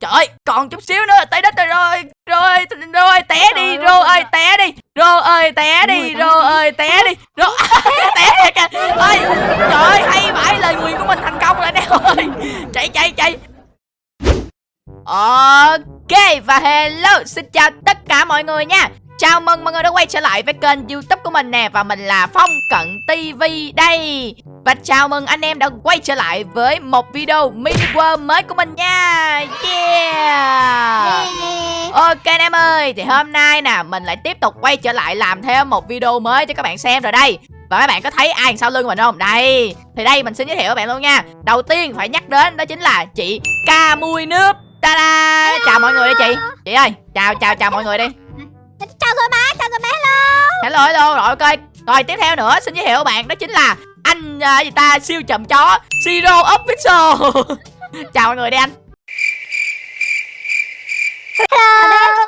trời ơi còn chút xíu nữa tới đất rồi rồi rồi rồi té đi rô ơi. té đi rô ơi té đi rô ơi té đi rô té thiệt kìa. Trời ơi hay vãi lời nguyền của mình thành công rồi nè ơi chạy chạy chạy. Ok và hello xin chào tất cả mọi người nha Chào mừng mọi người đã quay trở lại với kênh youtube của mình nè Và mình là Phong Cận TV đây. Và chào mừng anh em đã quay trở lại với một video mini world mới của mình nha. Yeah. Ok anh em ơi Thì hôm nay nè mình lại tiếp tục quay trở lại làm thêm một video mới cho các bạn xem rồi đây. Và các bạn có thấy ai sau lưng mình không? Đây. Thì đây mình xin giới thiệu các bạn luôn nha. Đầu tiên phải nhắc đến đó chính là chị Ca Mui Nước. Ta-da. Chào mọi người đi chị. Chị ơi chào chào chào mọi người đi hello Hello rồi ok Rồi tiếp theo nữa xin giới thiệu các bạn đó chính là Anh uh, gì ta siêu chậm chó Zero Official. Chào mọi người đi anh. Hello.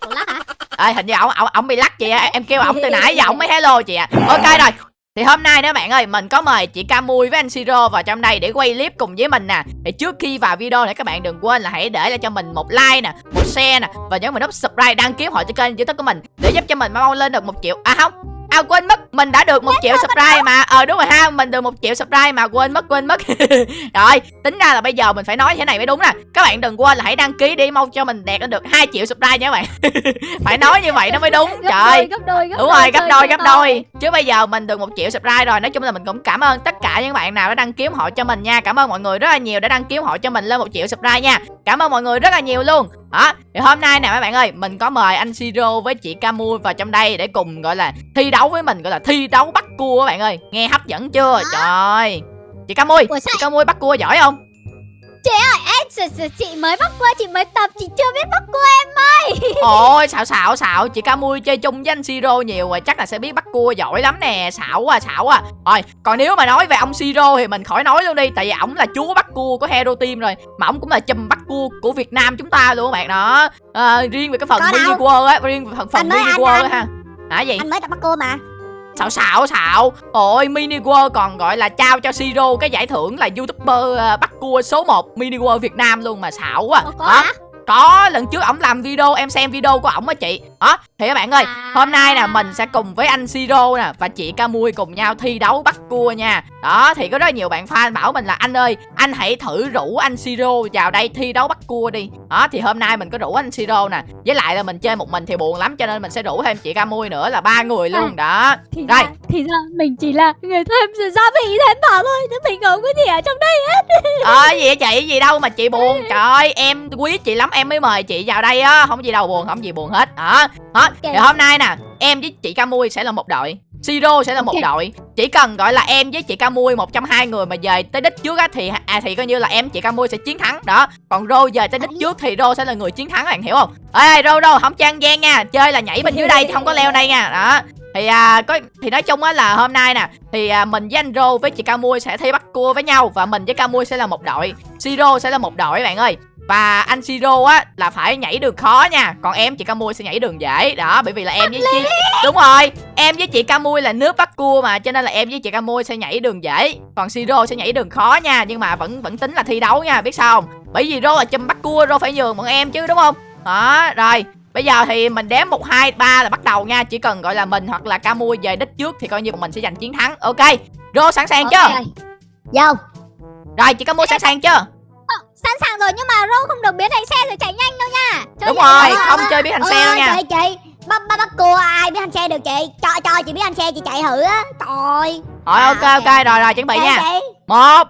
Ủa lắc hả? Ê, hình như ổng ổng ổng bị lắc chị ạ em kêu ổng từ nãy giờ ổng mới hello chị ạ. Ok rồi thì hôm nay đó bạn ơi, mình có mời chị Camui với anh Siro vào trong đây để quay clip cùng với mình nè. Thì trước khi vào video này, các bạn đừng quên là hãy để lại cho mình một like nè, một share nè, và nhấn vào nút subscribe đăng ký họ cho kênh youtube của mình để giúp cho mình mau lên được một triệu. À không. À quên mất Mình đã được một triệu subscribe mà. Ờ đúng rồi ha Mình được một triệu subscribe mà Quên mất quên mất. Rồi tính ra là bây giờ mình phải nói thế này mới đúng nè. Các bạn đừng quên là hãy đăng ký đi Mau cho mình đạt được 2 triệu subscribe nha các bạn. Phải nói như vậy nó mới đúng Gấp Trời. đôi, gấp đôi, gấp Đúng rồi, gấp đôi, gấp đôi. Chứ bây giờ mình được một triệu subscribe rồi Nói chung là mình cũng cảm ơn tất cả những bạn nào đã đăng ký ủng hộ cho mình nha. Cảm ơn mọi người rất là nhiều đã đăng ký ủng hộ cho mình lên một triệu subscribe nha Cảm ơn mọi người rất là nhiều luôn. Đó thì hôm nay nè mấy bạn ơi mình có mời anh Siro với chị Camui vào trong đây để cùng gọi là thi đấu với mình gọi là thi đấu bắt cua các bạn ơi. Nghe hấp dẫn chưa? Trời ơi. Chị Camui sao chị Camui bắt cua giỏi không? Ê, chị, chị, chị mới bắt cua, chị mới tập, chị chưa biết bắt cua em ơi. Ôi xạo xạo xạo. Chị Camui chơi chung với anh Siro nhiều rồi Chắc là sẽ biết bắt cua giỏi lắm nè. Xạo quá xạo quá. Rồi còn nếu mà nói về ông Siro Thì mình khỏi nói luôn đi Tại vì ổng là chúa bắt cua của Hero Team rồi Mà ổng cũng là chùm bắt cua của Việt Nam chúng ta luôn các bạn đó. À, Riêng về cái phần mini world á Riêng về phần, phần mini world á ha. Hả gì? Anh mới tập bắt cua mà xạo xạo xạo. Ôi mini world còn gọi là trao cho siro cái giải thưởng là youtuber ờ, bắt cua số 1 mini world việt nam luôn mà xạo quá. Ủa, có hả? có lần trước ổng làm video em xem video của ổng á chị. Đó thì các bạn ơi hôm nay nè mình sẽ cùng với anh siro nè và chị camui cùng nhau thi đấu bắt cua nha đó thì có rất nhiều bạn fan bảo mình là anh ơi anh hãy thử rủ anh siro vào đây thi đấu bắt cua đi. Đó thì hôm nay mình có rủ anh siro nè. Với lại là mình chơi một mình thì buồn lắm cho nên mình sẽ rủ thêm chị camui nữa là ba người luôn. Đó. Thì Rồi. ra, thì ra mình chỉ là người thêm gia vị thêm vào thôi Chứ mình không có gì ở trong đây hết. Ờ gì vậy chị? Gì đâu mà chị buồn. Trời ơi em quý chị lắm em mới mời chị vào đây á. Không gì đâu buồn không gì buồn hết. Đó. Đó thì hôm nay nè em với chị Camui sẽ là một đội Siro sẽ là một Ok. đội. Chỉ cần gọi là em với chị Camui một trong hai người mà về tới đích trước á thì à thì coi như là em chị Camui sẽ chiến thắng. Đó. Còn Rô về tới đích trước thì Rô sẽ là người chiến thắng bạn hiểu không? Ê Rô Rô không trang gian nha. Chơi là nhảy bên dưới đây chứ không có leo đây nha. Đó. Thì à có thì nói chung á là hôm nay nè thì à, mình với anh Rô với chị Camui sẽ thi bắt cua với nhau và mình với Camui sẽ là một đội. Siro sẽ là một đội bạn ơi và anh Siro á là phải nhảy đường khó nha. Còn em chị Camui sẽ nhảy đường dễ. Đó bởi vì là em với chị Đúng rồi. Em với chị Camui là nước bắt cua mà Cho nên là em với chị Camui sẽ nhảy đường dễ. Còn Siro sẽ nhảy đường khó nha Nhưng mà vẫn vẫn tính là thi đấu nha biết sao không? Bởi vì Rô là chùm bắt cua Rô phải nhường bọn em chứ đúng không? Đó rồi. Bây giờ thì mình đếm 1, 2, 3 là bắt đầu nha. Chỉ cần gọi là mình hoặc là Camui về đích trước Thì coi như bọn mình sẽ giành chiến thắng. Ok. Rô sẵn sàng chưa? Ok. Vô. Rồi chị Camui sẵn sàng chưa Sẵn sàng rồi nhưng mà Rô không được biến thành xe rồi chạy nhanh đâu nha. Chơi Đúng rồi được không chơi biết hành xe đâu nha. chị chị bắt bắt bắt cua ai biết hành xe được chị? Cho cho chị biết hành xe chị chạy thử á. Trời. Rồi ok ok. rồi rồi chuẩn bị nha. chị một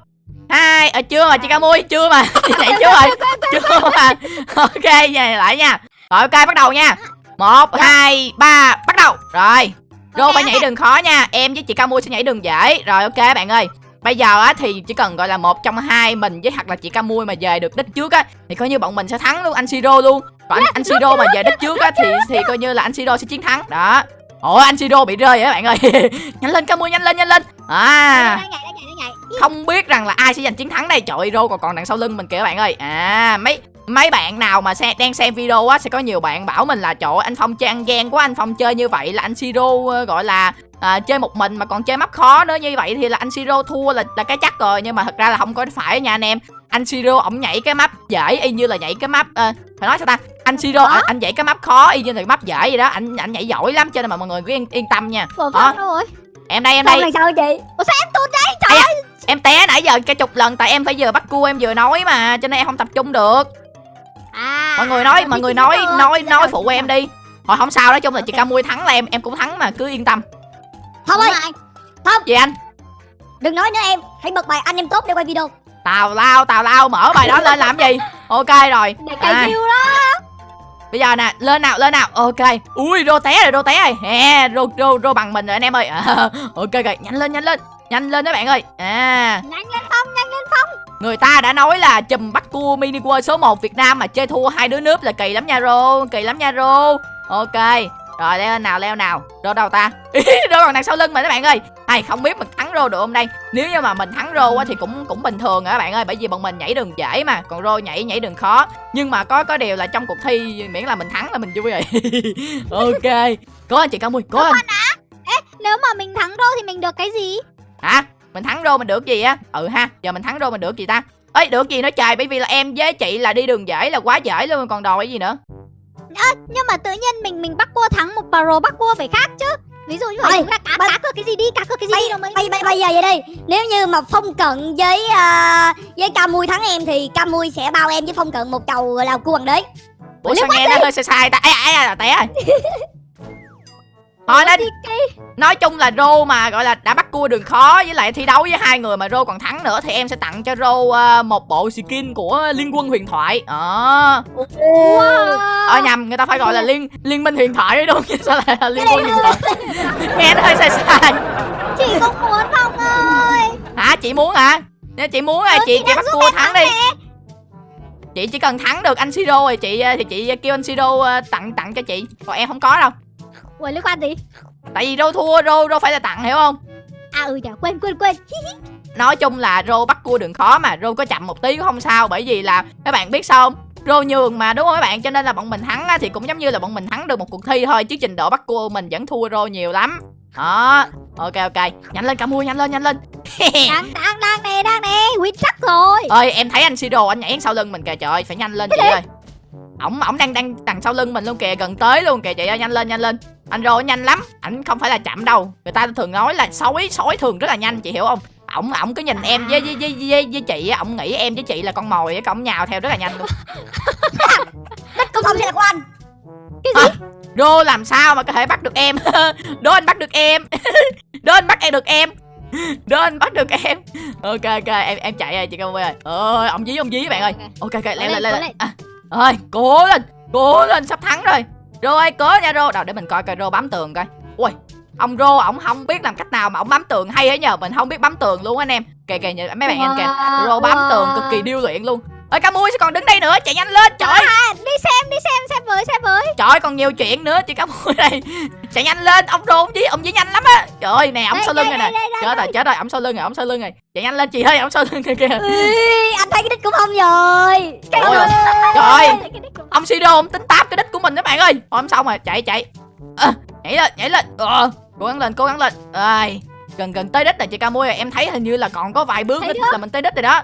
hai à, chưa mà chị ca mui chưa mà. Chạy chưa rồi chưa mà. Ok về lại nha. Rồi ok bắt đầu nha. Một hai ba bắt đầu. Rồi. Rô Ok, phải nhảy đường khó nha. Em với chị ca mui sẽ nhảy đường dễ. Rồi ok bạn ơi bây giờ á thì chỉ cần gọi là một trong hai mình với hoặc là chị ca mui mà về được đích trước á thì coi như bọn mình sẽ thắng luôn anh siro luôn. Còn anh, anh siro mà về đích trước á thì thì coi như là anh siro sẽ chiến thắng. Đó. Ôi anh siro bị rơi á các bạn ơi. Nhanh lên ca mui nhanh lên nhanh lên. À. Không biết rằng là ai sẽ giành chiến thắng đây. Trời ơi rô còn còn đằng sau lưng mình kìa bạn ơi. À mấy mấy bạn nào mà xe, đang xem video á sẽ có nhiều bạn bảo mình là trời anh phong chơi ăn gian quá anh phong chơi như vậy là anh siro ờ, gọi là à, chơi một mình mà còn chơi map khó nữa như vậy thì là anh siro thua là là cái chắc rồi. Nhưng mà thật ra là không có phải nha anh em. Anh siro ổng nhảy cái map dễ y như là nhảy cái map ờ, phải nói sao ta? Anh siro anh, anh nhảy cái map khó y như là map dễ vậy đó. Anh anh nhảy giỏi lắm cho nên mà mọi người cứ yên, yên tâm nha. Ủa, đâu rồi. Em đây em đây. Là sao chị? Ủa sao em tụt đấy Ây da, em té nãy giờ cả chục lần tại em phải vừa bắt cua em vừa nói mà cho nên em không tập trung được. À mọi người nói mọi người nói nói nói phụ em đi. Thôi không sao nói chung là chị ca mui thắng là em em cũng thắng mà cứ yên tâm Không rồi. ơi Đúng rồi. gì anh? Đừng nói nữa em. Hãy bật bài anh em tốt để quay video. Tào lao tào lao mở bài đó lên làm gì? Ok rồi. Để cày À. view đó. Bây giờ nè lên nào lên nào. Ok. Ui rô té rồi rô té rồi. Hè rô rô rô bằng mình rồi anh em ơi. À, ok. Rồi nhanh lên nhanh lên. Nhanh lên các bạn ơi. À. Nhanh lên phong nhanh lên phong người ta đã nói là chùm bắt cua mini world số 1 việt nam mà chơi thua hai đứa nước là kỳ lắm nha rô. Kỳ lắm nha rô. Ok rồi leo nào leo nào. Rô đâu ta. Rô còn đằng sau lưng mà các bạn ơi. Hay không biết mình thắng rô được không đây? Nếu như mà mình thắng rô á thì cũng cũng bình thường các bạn ơi bởi vì bọn mình nhảy đường dễ mà. Còn rô nhảy nhảy đường khó. Nhưng mà có có điều là trong cuộc thi miễn là mình thắng là mình vui rồi. Ok. Cố anh chị cao mui cố anh. nếu mà mình thắng đô thì mình được cái gì? Hả? Mình thắng rô mình được gì á? Ừ ha giờ mình thắng rô mình được gì ta? Ấy được gì nữa trời? Bởi vì là em với chị là đi đường dễ là quá dễ luôn còn đòi cái gì nữa nhưng mà tự nhiên mình mình bắt cua thắng một pro bắt cua phải khác chứ. Ví dụ như vậy Ôi, ta cá ba- cá cược cái gì đi cá cược cái gì bây, đi rồi mới bây, bây, bây giờ vậy đi nếu như mà phong cận với à, với ca mui thắng em thì ca mui sẽ bao em với phong cận một chầu là cua hoàng đế ủa sao nghe nó hơi sai sai ta? Ai ai là té rồi thôi Đi cái- nói chung là rô mà gọi là đã bắt cua đường khó với lại thi đấu với hai người mà rô còn thắng nữa thì em sẽ tặng cho rô ờ, một bộ skin của liên quân huyền thoại. Ờ. Wow. ờ nhầm người ta phải gọi là liên liên minh huyền thoại đúng không? Sao lại là liên quân huyền thoại? nghe nó hơi sai sai. Chị không muốn phong ơi? Hả? Chị muốn hả? Nếu chị muốn à Ừ, chị chị chị bắt cua thắng đi. chị chỉ cần thắng được anh siro rồi chị ờ, thì chị kêu anh siro ờ, tặng tặng cho chị. Còn em không có đâu ủa liên quan gì? Tại vì rô thua rô rô phải là tặng hiểu không? À ừ nhở quên quên quên. Nói chung là rô bắt cua đường khó mà rô có chậm một tí cũng không sao bởi vì là các bạn biết sao không? Rô nhường mà đúng không các bạn? Cho nên là bọn mình thắng á, thì cũng giống như là bọn mình thắng được một cuộc thi thôi chứ trình độ bắt cua mình vẫn thua rô nhiều lắm. Đó ok ok. Nhanh lên cả mua nhanh lên nhanh lên. Đang đang đang nè đang nè win chắc rồi. Ơi em thấy anh siro anh nhảy sau lưng mình kìa trời phải nhanh lên chị ơi. Ổng ổng đang đang đằng sau lưng mình luôn kìa gần tới luôn kìa chị ơi nhanh lên nhanh lên anh rô nhanh lắm ảnh không phải là chậm đâu. Người ta thường nói là sói sói thường rất là nhanh chị hiểu không? Ổng ổng cứ nhìn em với với với với, với chị ổng nghĩ em với chị là con mồi cái ổng nhào theo rất là nhanh luôn. Đất của phong sẽ là của anh. Cái gì? Rô làm sao mà có thể bắt được em? Đố anh bắt được em. Đố anh bắt em được em. Đố anh bắt được em. Ok ok em em chạy rồi chị cao ơi. Ơi ông dí ông dí bạn ơi. Ok. Ok leo lên, lên lên lên. à, ơi cố lên. Cố lên sắp thắng rồi rô ơi cố nha rô. Đâu để mình coi coi rô bám tường coi. Ui ông rô ổng không biết làm cách nào mà ổng bám tường hay ấy nhờ. Mình không biết bám tường luôn anh em. Kìa kìa nhìn mấy bạn nhìn kìa. Rô bám tường cực kỳ điêu luyện luôn. Ơi ca mui sẽ còn đứng đây nữa? Chạy nhanh lên trời. À, đi xem đi xem xem với xem với trời còn nhiều chuyện nữa chị ca mui đây chạy nhanh lên ông rô ông dí ông dí nhanh lắm á. Trời ơi nè ổng sau lưng đây, rồi nè. chết rồi chết rồi ổng sau lưng rồi ổng sau lưng rồi chạy nhanh lên chị ơi ổng sau lưng kìa. Kìa anh thấy cái đích của phong rồi. Trời ơi, trời đích ông. Sido ông tính táp cái đích của mình các bạn ơi. Thôi không xong rồi chạy chạy. À, nhảy lên nhảy lên. Ờ, cố gắng lên cố gắng lên. Ơi gần gần tới đích rồi chị ca mui em thấy hình như là còn có vài bước nữa là mình tới đích rồi đó.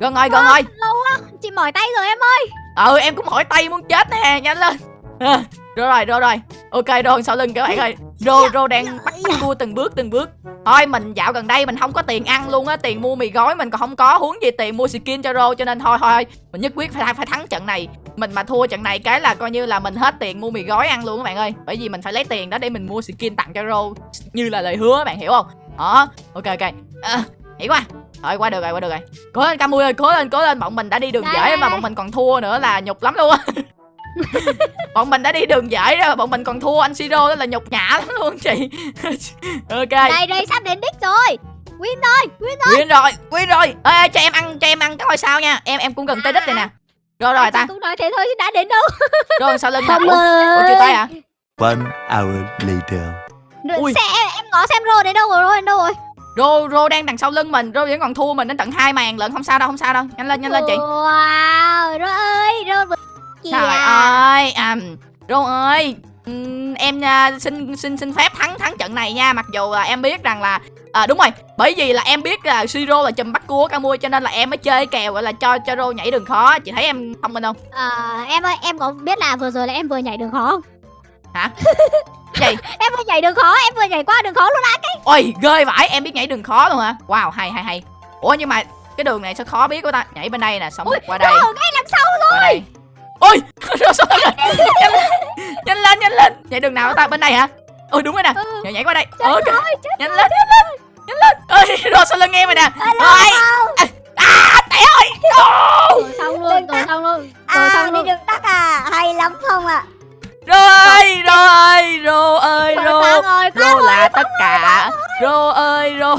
Gần rồi gần rồi. lâu quá chị mỏi tay rồi em ơi. Ừ em cũng mỏi tay muốn chết nè nhanh lên à, rồi rồi rồi. Rồi ok rồi sau lưng các bạn ơi. Rô rô đang bắt bắt cua từng bước từng bước. Thôi mình dạo gần đây mình không có tiền ăn luôn á tiền mua mì gói mình còn không có huống gì tiền mua skin cho rô cho nên thôi thôi mình nhất quyết phải phải thắng trận này. Mình mà thua trận này cái là coi như là mình hết tiền mua mì gói ăn luôn các bạn ơi. Bởi vì mình phải lấy tiền đó để mình mua skin tặng cho rô như là lời hứa các bạn hiểu không? Đó ok ok. À, hiểu qua thôi qua được rồi qua được rồi. Cố lên Camui ơi cố lên cố lên. Bọn mình đã đi đường dễ mà bọn mình còn thua nữa là nhục lắm luôn á bọn mình đã đi đường dễ rồi bọn mình còn thua anh Siro đó là nhục nhã lắm luôn chị. Ok. Đây đây sắp đến đích rồi. Win rồi win win rồi win rồi. Ê, ê, cho em ăn cho em ăn cái ngôi sao nha. Em em cũng gần tới đích rồi nè. Rồi rồi ta. Cũng nói thế thôi chứ đã đến đâu. Rồi sau lưng nè Phong ủa, ủa chưa tới hả? One hour later. Ui. xe em, em ngó xem rô đến đâu rồi rô đến đâu rồi? Rô rô đang đằng sau lưng mình rô vẫn còn thua mình đến tận hai màn lận không sao đâu không sao đâu. Nhanh lên nhanh lên chị. Wow rô ơi rô vừa trời ơi à, rô ơi ừm, em à, xin xin xin phép thắng thắng trận này nha. Mặc dù là em biết rằng là à, đúng rồi bởi vì là em biết là siro là chùm bắt cua Camui cho nên là em mới chơi cái kèo gọi là cho cho rô nhảy đường khó. Chị thấy em thông minh không? Ờ, em ơi em có biết là vừa rồi là em vừa nhảy đường khó không? Gì? Em vừa nhảy đường khó em vừa nhảy qua đường khó luôn á ôi ghê vãi em biết nhảy đường khó luôn hả? Wow hay hay hay. Ủa nhưng mà cái đường này sao khó biết của ta? Nhảy bên đây nè xong rồi qua đây. Đường ngay sau qua đây ôi sao rồi nhanh, lên, nhanh lên nhanh lên. Nhảy đường nào ta bên đây hả? Ôi đúng rồi nè. Ừ. nhảy, nhảy qua đây. Trời ok. ơi, chết nhanh lên. nhanh lên nhanh lên. Ơi rô sau lưng em rồi nè? Rồi. à té ơi. Ô! rồi xong luôn rồi xong luôn. Rồi À xong đi luôn đường tắt à? Hay lắm Phong ạ? Rô ơi rô ơi rô ơi Rồi rồi. rô là tất cả. rô ơi rô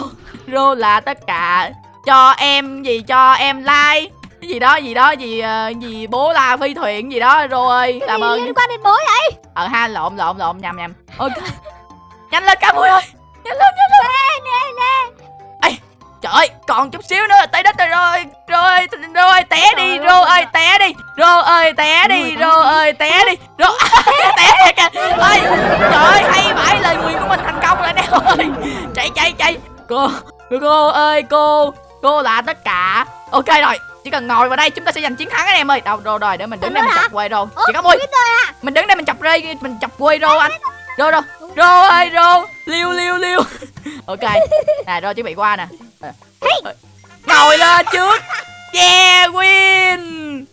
rô là tất cả. Cho em gì cho em like cái gì đó gì đó gì ờ, gì bố la phi thuyền gì đó rô ơi cái làm ơn. liên quan đến bố vậy? Ờ ha lộn lộn lộn nhầm nhầm. Ok. Nhanh lên cá mui ơi! Nhanh lên nhanh lên! Ê, trời ơi còn chút xíu nữa tới đất rồi rồi rồi rồi té đi rô ơi. té đi rô ơi té đi rô ơi té đi rô té thiệt kìa. Ơi trời ơi hay vãi lời nguyền của mình thành công rồi nè ơi. Chạy chạy chạy. Cô cô ơi cô cô là tất cả. Ok rồi chỉ cần ngồi vào đây chúng ta sẽ giành chiến thắng anh em ơi. Đâu rồi rồi để mình đứng đây mình chọc quay Ủa, chị có mui rồi mình đứng đây mình chọc rê mình chọc quê rô anh. rô rô rô ơi rô. Liêu liêu liêu ok. Nè rô chuẩn bị qua nè. Ờ, ngồi lên trước. Yeah win.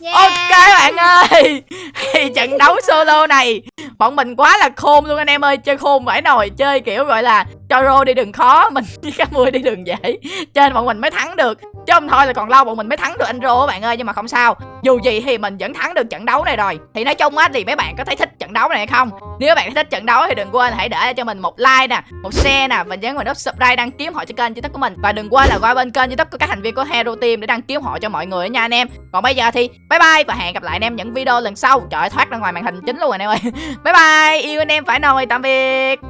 Yeah. ok bạn ơi. Thì trận đấu solo này bọn mình quá là khôn luôn anh em ơi, chơi khôn vãi nồi, chơi kiểu gọi là cho rô đi đường khó, mình với cá mui đi đường dễ. Cho nên bọn mình mới thắng được. Chứ không thôi là còn lâu bọn mình mới thắng được anh rô các bạn ơi, nhưng mà không sao dù gì thì mình vẫn thắng được trận đấu này rồi. Thì nói chung á thì mấy bạn có thấy thích trận đấu này hay không? Nếu bạn thích trận đấu thì đừng quên hãy để cho mình một like nè một share nè và nhấn vào nút subscribe đăng ký họ cho kênh youtube của mình. Và đừng quên là qua bên kênh youtube của các thành viên của hero team để đăng ký họ cho mọi người nha anh em. Còn bây giờ thì bye bye và hẹn gặp lại anh em những video lần sau. Trời ơi, thoát ra ngoài màn hình chính luôn rồi anh em ơi. Bye bye yêu anh em phải nồi tạm biệt.